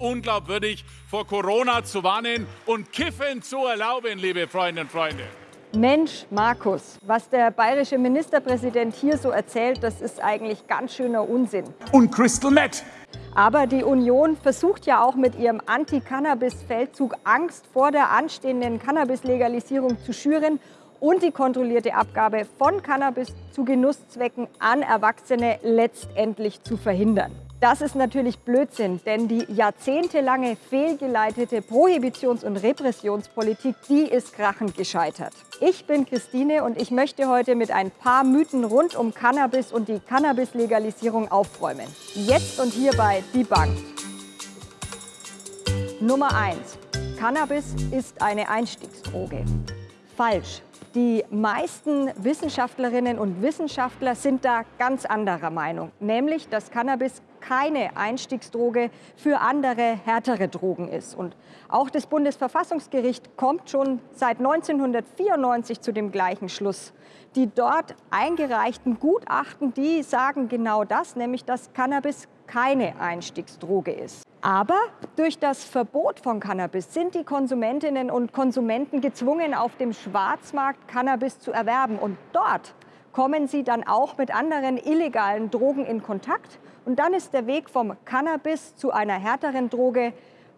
unglaubwürdig, vor Corona zu warnen und Kiffen zu erlauben, liebe Freundinnen und Freunde. Mensch, Markus, was der bayerische Ministerpräsident hier so erzählt, das ist eigentlich ganz schöner Unsinn. Und Crystal Meth. Aber die Union versucht ja auch mit ihrem Anti-Cannabis-Feldzug Angst vor der anstehenden Cannabis-Legalisierung zu schüren und die kontrollierte Abgabe von Cannabis zu Genusszwecken an Erwachsene letztendlich zu verhindern. Das ist natürlich Blödsinn, denn die jahrzehntelange fehlgeleitete Prohibitions- und Repressionspolitik, die ist krachend gescheitert. Ich bin Christine und ich möchte heute mit ein paar Mythen rund um Cannabis und die Cannabis-Legalisierung aufräumen. Jetzt und hier bei Die Bank. Nummer 1. Cannabis ist eine Einstiegsdroge. Falsch. Die meisten Wissenschaftlerinnen und Wissenschaftler sind da ganz anderer Meinung, nämlich dass Cannabis keine Einstiegsdroge für andere härtere Drogen ist. Und auch das Bundesverfassungsgericht kommt schon seit 1994 zu dem gleichen Schluss. Die dort eingereichten Gutachten, die sagen genau das, nämlich dass Cannabis keine Einstiegsdroge ist. Aber durch das Verbot von Cannabis sind die Konsumentinnen und Konsumenten gezwungen, auf dem Schwarzmarkt Cannabis zu erwerben. Und dort kommen sie dann auch mit anderen illegalen Drogen in Kontakt. Und dann ist der Weg vom Cannabis zu einer härteren Droge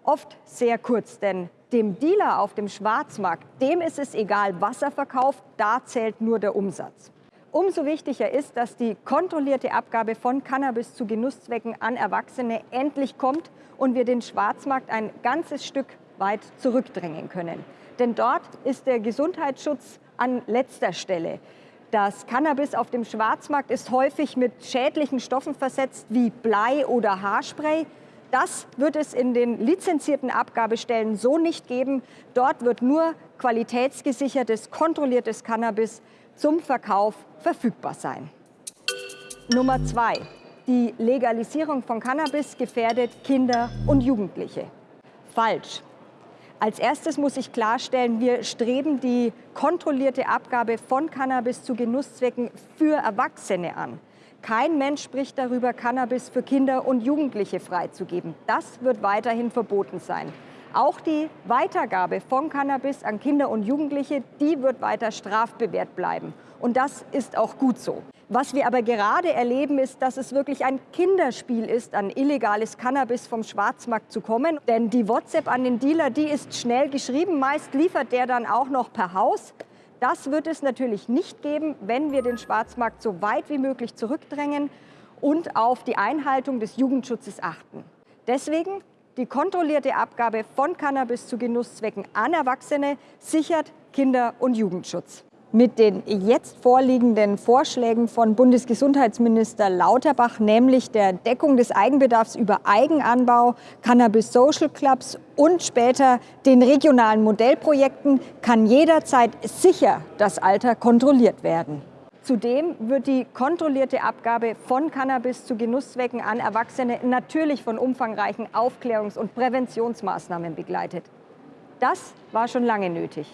oft sehr kurz. Denn dem Dealer auf dem Schwarzmarkt, dem ist es egal, was er verkauft, da zählt nur der Umsatz. Umso wichtiger ist, dass die kontrollierte Abgabe von Cannabis zu Genusszwecken an Erwachsene endlich kommt und wir den Schwarzmarkt ein ganzes Stück weit zurückdrängen können. Denn dort ist der Gesundheitsschutz an letzter Stelle. Das Cannabis auf dem Schwarzmarkt ist häufig mit schädlichen Stoffen versetzt wie Blei oder Haarspray. Das wird es in den lizenzierten Abgabestellen so nicht geben. Dort wird nur qualitätsgesichertes, kontrolliertes Cannabis zum Verkauf verfügbar sein. Nummer zwei. Die Legalisierung von Cannabis gefährdet Kinder und Jugendliche. Falsch. Als erstes muss ich klarstellen, wir streben die kontrollierte Abgabe von Cannabis zu Genusszwecken für Erwachsene an. Kein Mensch spricht darüber, Cannabis für Kinder und Jugendliche freizugeben. Das wird weiterhin verboten sein. Auch die Weitergabe von Cannabis an Kinder und Jugendliche, die wird weiter strafbewehrt bleiben. Und das ist auch gut so. Was wir aber gerade erleben, ist, dass es wirklich ein Kinderspiel ist, an illegales Cannabis vom Schwarzmarkt zu kommen. Denn die WhatsApp an den Dealer, die ist schnell geschrieben. Meist liefert der dann auch noch per Haus. Das wird es natürlich nicht geben, wenn wir den Schwarzmarkt so weit wie möglich zurückdrängen und auf die Einhaltung des Jugendschutzes achten. Deswegen die kontrollierte Abgabe von Cannabis zu Genusszwecken an Erwachsene sichert Kinder- und Jugendschutz. Mit den jetzt vorliegenden Vorschlägen von Bundesgesundheitsminister Lauterbach, nämlich der Deckung des Eigenbedarfs über Eigenanbau, Cannabis Social Clubs und später den regionalen Modellprojekten, kann jederzeit sicher das Alter kontrolliert werden. Zudem wird die kontrollierte Abgabe von Cannabis zu Genusszwecken an Erwachsene natürlich von umfangreichen Aufklärungs- und Präventionsmaßnahmen begleitet. Das war schon lange nötig.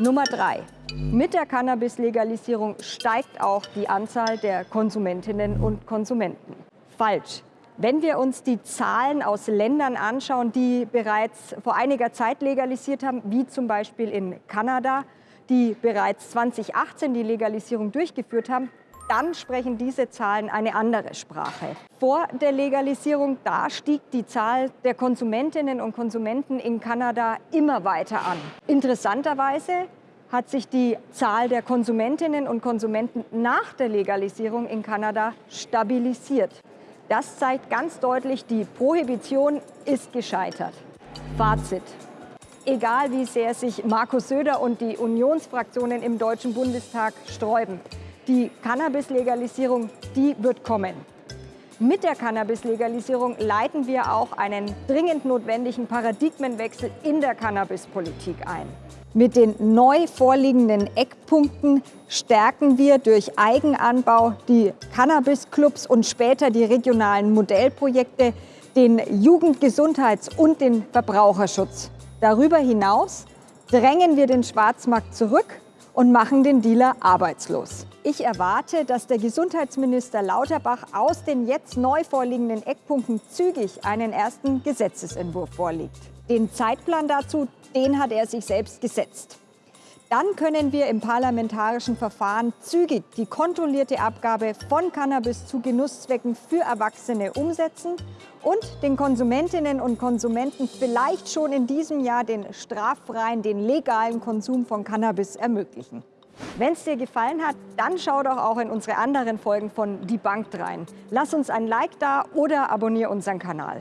Nummer drei. Mit der Cannabis-Legalisierung steigt auch die Anzahl der Konsumentinnen und Konsumenten. Falsch. Wenn wir uns die Zahlen aus Ländern anschauen, die bereits vor einiger Zeit legalisiert haben, wie zum Beispiel in Kanada, die bereits 2018 die Legalisierung durchgeführt haben, dann sprechen diese Zahlen eine andere Sprache. Vor der Legalisierung, da stieg die Zahl der Konsumentinnen und Konsumenten in Kanada immer weiter an. Interessanterweise hat sich die Zahl der Konsumentinnen und Konsumenten nach der Legalisierung in Kanada stabilisiert. Das zeigt ganz deutlich, die Prohibition ist gescheitert. Fazit. Egal wie sehr sich Markus Söder und die Unionsfraktionen im Deutschen Bundestag sträuben, die Cannabis-Legalisierung, die wird kommen. Mit der Cannabis-Legalisierung leiten wir auch einen dringend notwendigen Paradigmenwechsel in der Cannabispolitik ein. Mit den neu vorliegenden Eckpunkten stärken wir durch Eigenanbau die Cannabis-Clubs und später die regionalen Modellprojekte, den Jugendgesundheits- und den Verbraucherschutz. Darüber hinaus drängen wir den Schwarzmarkt zurück und machen den Dealer arbeitslos. Ich erwarte, dass der Gesundheitsminister Lauterbach aus den jetzt neu vorliegenden Eckpunkten zügig einen ersten Gesetzesentwurf vorlegt. Den Zeitplan dazu, den hat er sich selbst gesetzt. Dann können wir im parlamentarischen Verfahren zügig die kontrollierte Abgabe von Cannabis zu Genusszwecken für Erwachsene umsetzen und den Konsumentinnen und Konsumenten vielleicht schon in diesem Jahr den straffreien, den legalen Konsum von Cannabis ermöglichen. Wenn es dir gefallen hat, dann schau doch auch in unsere anderen Folgen von Die Bank rein. Lass uns ein Like da oder abonniere unseren Kanal.